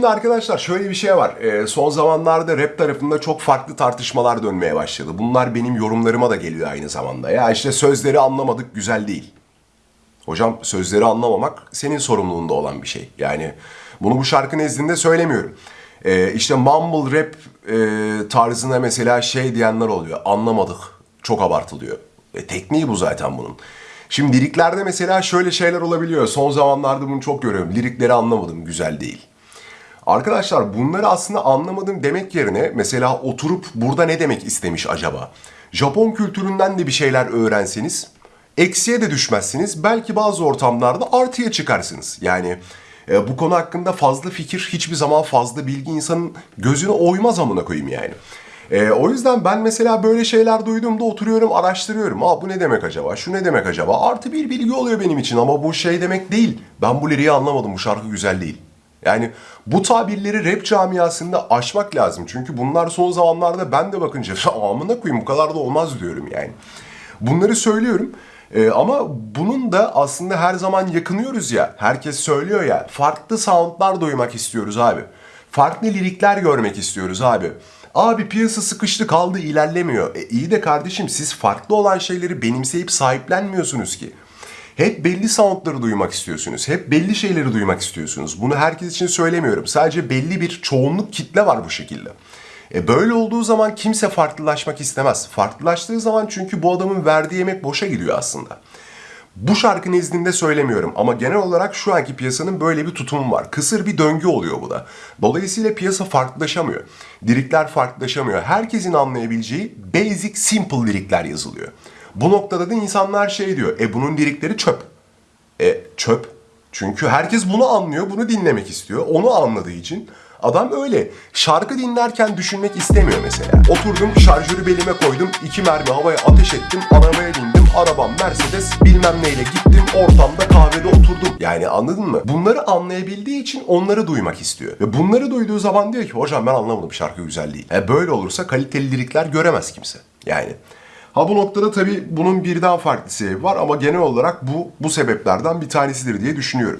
Şimdi arkadaşlar şöyle bir şey var. Ee, son zamanlarda rap tarafında çok farklı tartışmalar dönmeye başladı. Bunlar benim yorumlarıma da geliyor aynı zamanda. Ya işte sözleri anlamadık güzel değil. Hocam sözleri anlamamak senin sorumluluğunda olan bir şey. Yani bunu bu şarkı nezdinde söylemiyorum. Ee, işte mumble rap e, tarzına mesela şey diyenler oluyor. Anlamadık. Çok abartılıyor. E, tekniği bu zaten bunun. Şimdi liriklerde mesela şöyle şeyler olabiliyor. Son zamanlarda bunu çok görüyorum. Lirikleri anlamadım. Güzel değil. Arkadaşlar bunları aslında anlamadım demek yerine mesela oturup burada ne demek istemiş acaba? Japon kültüründen de bir şeyler öğrenseniz eksiye de düşmezsiniz. Belki bazı ortamlarda artıya çıkarsınız. Yani e, bu konu hakkında fazla fikir hiçbir zaman fazla bilgi insanın gözüne oymaz amına koyayım yani. E, o yüzden ben mesela böyle şeyler duyduğumda oturuyorum araştırıyorum. Aa bu ne demek acaba? Şu ne demek acaba? Artı bir bilgi oluyor benim için ama bu şey demek değil. Ben bu liriği anlamadım bu şarkı güzel değil. Yani bu tabirleri rap camiasında aşmak lazım. Çünkü bunlar son zamanlarda ben de bakınca amına koyayım bu kadar da olmaz diyorum yani. Bunları söylüyorum. Ee, ama bunun da aslında her zaman yakınıyoruz ya. Herkes söylüyor ya. Farklı soundlar duymak istiyoruz abi. Farklı lirikler görmek istiyoruz abi. Abi piyasa sıkıştı kaldı ilerlemiyor. E iyi de kardeşim siz farklı olan şeyleri benimseyip sahiplenmiyorsunuz ki. Hep belli soundları duymak istiyorsunuz. Hep belli şeyleri duymak istiyorsunuz. Bunu herkes için söylemiyorum. Sadece belli bir çoğunluk kitle var bu şekilde. E böyle olduğu zaman kimse farklılaşmak istemez. Farklılaştığı zaman çünkü bu adamın verdiği emek boşa gidiyor aslında. Bu şarkı nezdinde söylemiyorum ama genel olarak şu anki piyasanın böyle bir tutumu var. Kısır bir döngü oluyor bu da. Dolayısıyla piyasa farklılaşamıyor. Lirikler farklılaşamıyor. Herkesin anlayabileceği basic simple lirikler yazılıyor. Bu noktada da insanlar şey diyor. E bunun lirikleri çöp. E çöp. Çünkü herkes bunu anlıyor, bunu dinlemek istiyor. Onu anladığı için adam öyle. Şarkı dinlerken düşünmek istemiyor mesela. Oturdum, şarjörü belime koydum, iki mermi havaya ateş ettim, arabaya bindim, arabam Mercedes, bilmem neyle gittim, ortamda kahvede oturdum. Yani anladın mı? Bunları anlayabildiği için onları duymak istiyor. Ve bunları duyduğu zaman diyor ki hocam ben anlamadım şarkı güzel değil. E böyle olursa kaliteli lirikler göremez kimse. Yani Ha bu noktada tabii bunun birden farklı sebebi var ama genel olarak bu bu sebeplerden bir tanesidir diye düşünüyorum.